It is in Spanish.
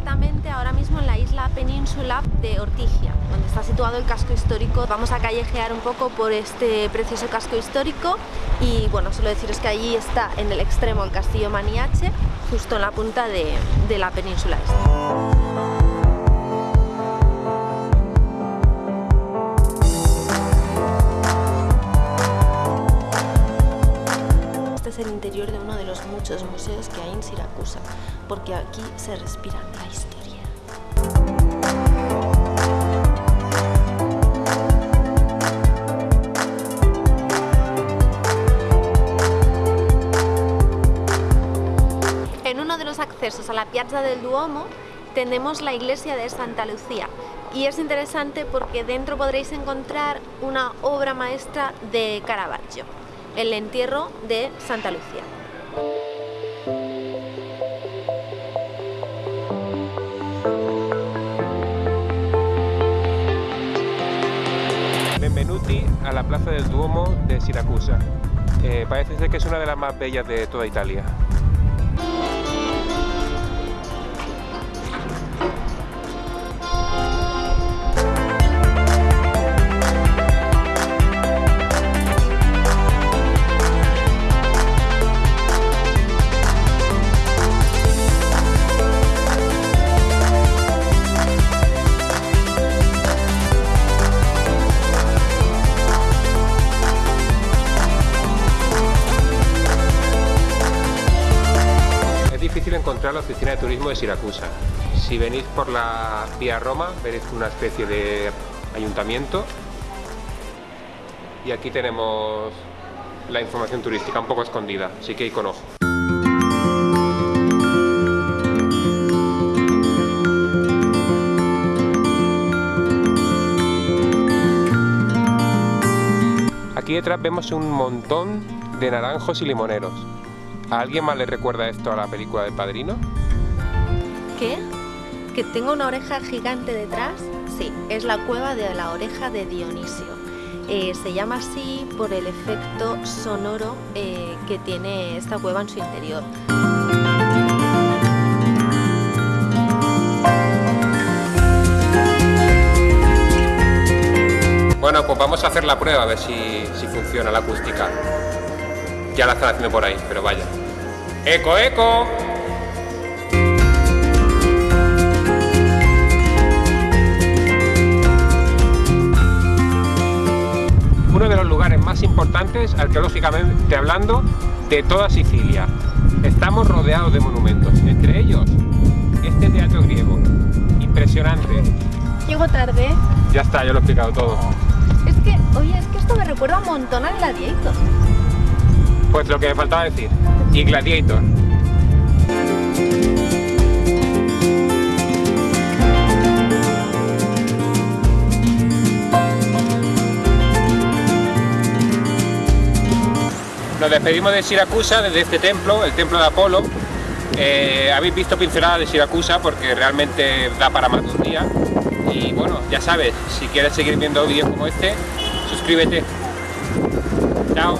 exactamente ahora mismo en la isla península de Ortigia, donde está situado el casco histórico. Vamos a callejear un poco por este precioso casco histórico y bueno, solo deciros que allí está en el extremo el castillo Maniache, justo en la punta de, de la península. De uno de los muchos museos que hay en Siracusa, porque aquí se respira la historia. En uno de los accesos a la Piazza del Duomo tenemos la iglesia de Santa Lucía y es interesante porque dentro podréis encontrar una obra maestra de Caravaggio el entierro de Santa Lucía. Benvenuti a la plaza del Duomo de Siracusa. Eh, parece ser que es una de las más bellas de toda Italia. Encontrar la oficina de turismo de Siracusa. Si venís por la vía Roma, veréis una especie de ayuntamiento. Y aquí tenemos la información turística un poco escondida, así que ahí con ojo. Aquí detrás vemos un montón de naranjos y limoneros. ¿A alguien más le recuerda esto a la película del Padrino? ¿Qué? ¿Que tengo una oreja gigante detrás? Sí, es la cueva de la oreja de Dionisio. Eh, se llama así por el efecto sonoro eh, que tiene esta cueva en su interior. Bueno, pues vamos a hacer la prueba a ver si, si funciona la acústica. Ya la están haciendo por ahí, pero vaya. ¡Eco, eco! Uno de los lugares más importantes, arqueológicamente hablando, de toda Sicilia. Estamos rodeados de monumentos, entre ellos este teatro griego. Impresionante. Llego tarde. Ya está, yo lo he explicado todo. Es que, oye, es que esto me recuerda un montón al Gladiator. Pues lo que me faltaba decir. Y Gladiator. Nos despedimos de Siracusa desde este templo, el templo de Apolo. Eh, habéis visto pinceladas de Siracusa porque realmente da para más un día. Y bueno, ya sabes, si quieres seguir viendo vídeos como este, suscríbete. Chao.